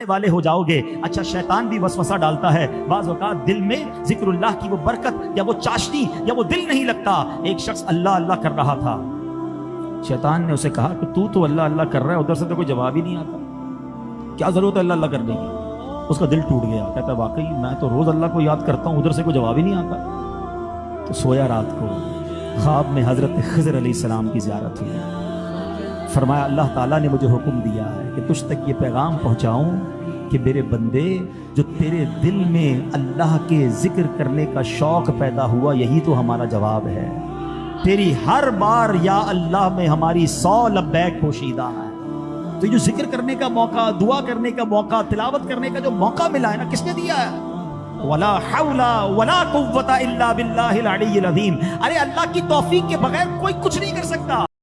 वाले हो जाओगे। अच्छा शैतान भी वसवसा डालता है। बाज दिल में जिक्रुल्लाह की वो बरकत या वो चाशनी या वो दिल नहीं लगता। एक शख्स अल्लाह अल्लाह कर रहा था। शैतान ने उसे कहा कि तू तो अल्लाह अल्लाह कर रहा है, उधर से तो कोई जवाब ही नहीं आता। क्या ज़रूरत है अल्लाह अल्लाह करने की? उसका दिल टूट गया। कहता, वाकई, मैं तो रोज अल्लाह को याद करता हूँ, उधर से कोई जवाब ही नहीं आता। तो सोया रात को ख्वाब में हज़रत खजर सलाम की ज्यारत हुई। फरमाया, अल्लाह ताला ने मुझे हुक्म दिया है कि तुझ तक ये पैगाम पहुंचाऊं कि मेरे बंदे, जो तेरे दिल में अल्लाह के ज़िक्र करने का शौक पैदा हुआ, यही तो हमारा जवाब है। तेरी हर बार या अल्लाह में हमारी सौ लब्बैक पोशीदा है। तो जो ज़िक्र करने का मौका, दुआ करने का मौका, तिलावत करने का जो मौका मिला है ना, किसने दिया है? वला हौला वला कुव्वता इल्ला बिल्लाहिल अजीम। अरे अल्लाह की तौफीक के बगैर कोई कुछ नहीं कर सकता।